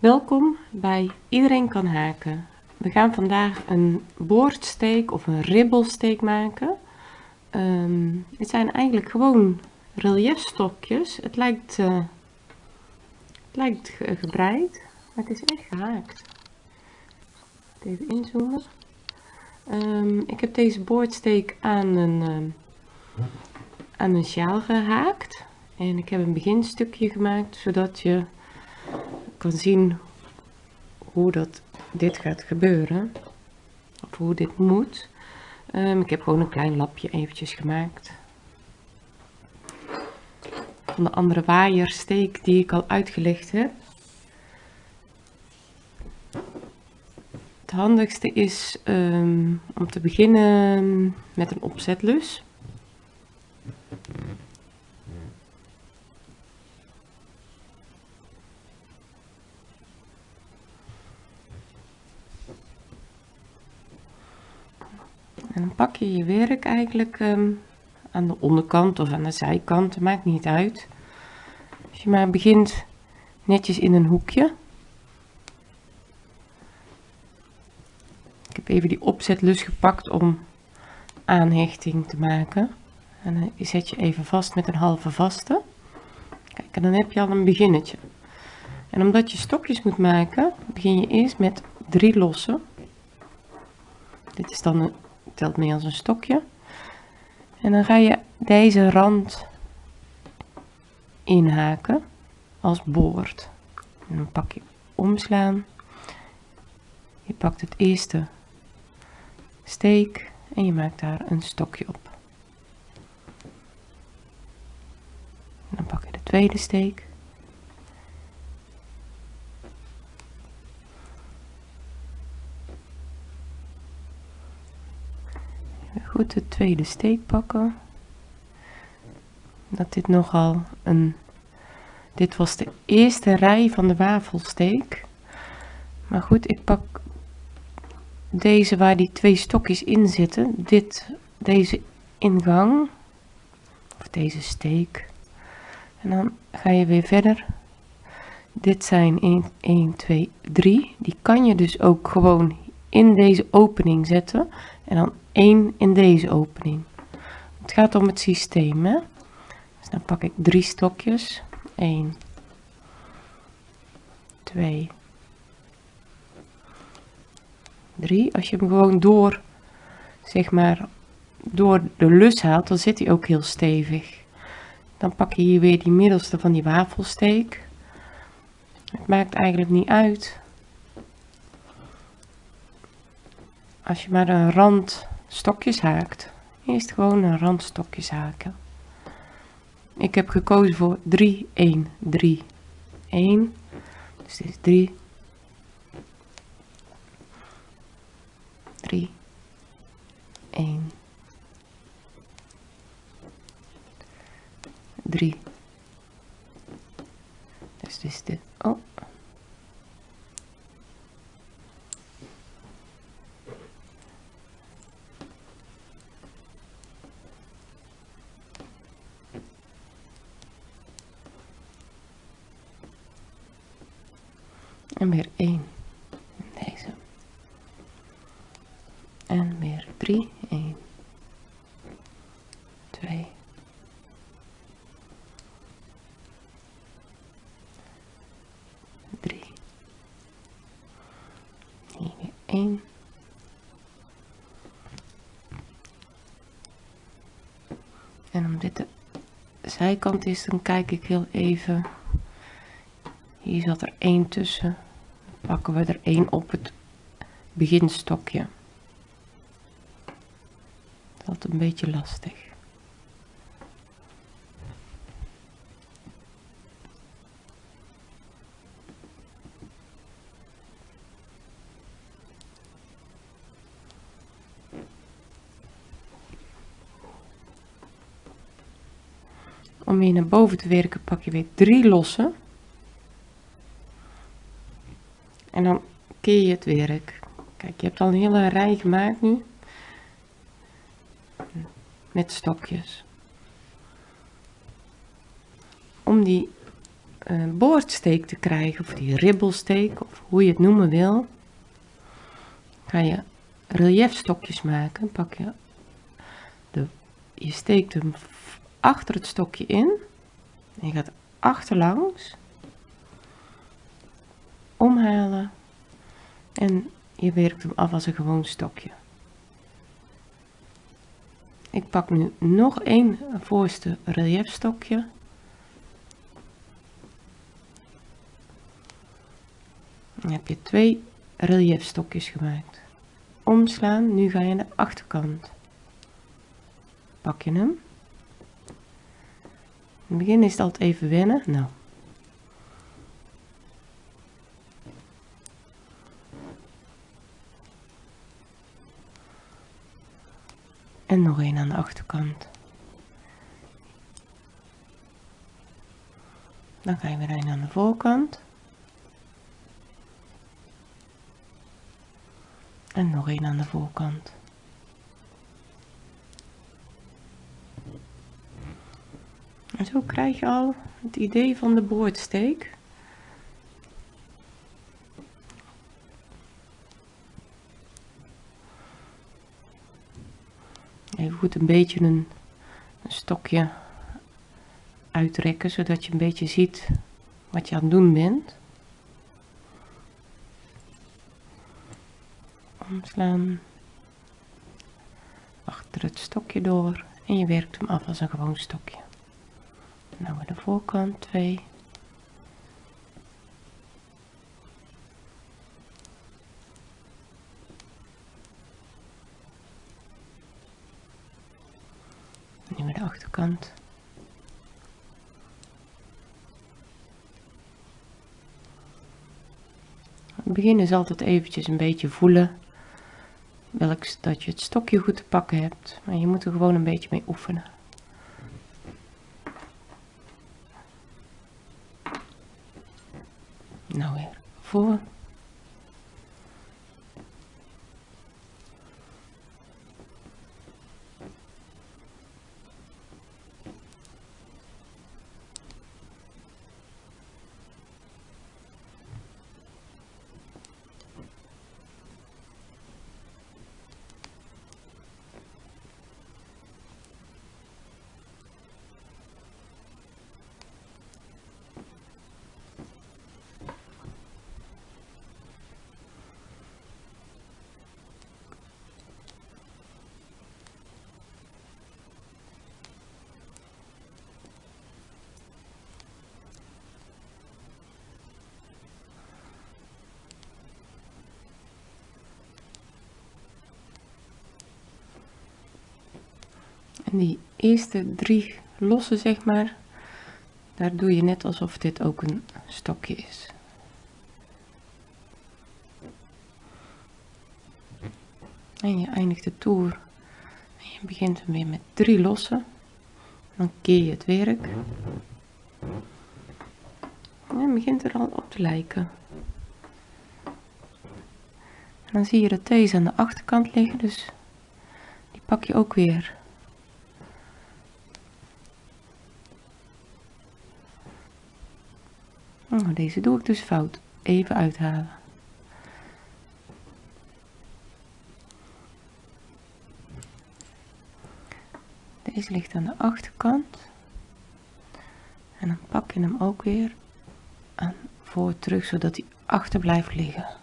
Welkom bij Iedereen kan haken. We gaan vandaag een boordsteek of een ribbelsteek maken. Ehm, het zijn eigenlijk gewoon reliefstokjes. Het lijkt, uh, het lijkt gebreid, maar het is echt gehaakt. Even inzoomen. Um, ik heb deze boordsteek aan een, um, aan een sjaal gehaakt. En ik heb een beginstukje gemaakt, zodat je kan zien hoe dat dit gaat gebeuren. Of hoe dit moet. Um, ik heb gewoon een klein lapje eventjes gemaakt. Van de andere waaiersteek die ik al uitgelegd heb. Het handigste is um, om te beginnen met een opzetlus. En dan pak je je werk eigenlijk um, aan de onderkant of aan de zijkant, maakt niet uit. Als je maar begint netjes in een hoekje. Ik heb even die opzetlus gepakt om aanhechting te maken. En dan zet je even vast met een halve vaste. Kijk, en dan heb je al een beginnetje. En omdat je stokjes moet maken, begin je eerst met drie lossen. Dit is dan een telt mee als een stokje. En dan ga je deze rand inhaken als boord. En dan pak je omslaan. Je pakt het eerste steek en je maakt daar een stokje op. Dan pak je de tweede steek. De tweede steek pakken. Dat dit nogal een... Dit was de eerste rij van de wafelsteek. Maar goed, ik pak deze waar die twee stokjes in zitten. Dit, deze ingang. Of deze steek. En dan ga je weer verder. Dit zijn 1, 1, 2, 3. Die kan je dus ook gewoon in deze opening zetten. En dan 1 in deze opening. Het gaat om het systeem. Hè? Dus dan pak ik drie stokjes. 1, 2, 3. Als je hem gewoon door, zeg maar, door de lus haalt, dan zit hij ook heel stevig. Dan pak je hier weer die middelste van die wafelsteek. Het maakt eigenlijk niet uit. Als je maar een rand stokjes haakt. Eerst gewoon een randstokjes haken. Ik heb gekozen voor 3, 1, 3, 1. Dus dit is 3, 3, 1, 3. Dus dit is de, oh, en weer 1 deze. En weer 3 1 2 3 hier weer 1 en om dit de zijkant is dan kijk ik heel even. Hier zat er 1 tussen pakken we er één op het beginstokje. Dat is een beetje lastig. Om weer naar boven te werken pak je weer drie lossen. En dan keer je het werk. Kijk, je hebt al een hele rij gemaakt nu. Met stokjes. Om die uh, boordsteek te krijgen, of die ribbelsteek, of hoe je het noemen wil, ga je reliefstokjes maken. Pak je, de, je steekt hem achter het stokje in en je gaat achterlangs omhalen en je werkt hem af als een gewoon stokje. Ik pak nu nog één voorste reliefstokje. Dan heb je twee reliefstokjes gemaakt. Omslaan, nu ga je naar de achterkant. Pak je hem. In het begin is het altijd even wennen. Nou, en nog een aan de achterkant. Dan ga je weer een aan de voorkant. En nog een aan de voorkant. En zo krijg je al het idee van de boordsteek. even goed een beetje een, een stokje uitrekken zodat je een beetje ziet wat je aan het doen bent. Omslaan. Achter het stokje door. En je werkt hem af als een gewoon stokje. Nou de voorkant 2 de achterkant. Het begin is altijd eventjes een beetje voelen welk dat je het stokje goed te pakken hebt, maar je moet er gewoon een beetje mee oefenen. Nou weer voor. Die eerste drie losse, zeg maar, daar doe je net alsof dit ook een stokje is. En je eindigt de toer. En je begint weer met drie losse. Dan keer je het werk. En begint er al op te lijken. En dan zie je dat deze aan de achterkant liggen, dus die pak je ook weer Oh, deze doe ik dus fout. Even uithalen. Deze ligt aan de achterkant. En dan pak je hem ook weer aan voor terug, zodat hij achter blijft liggen.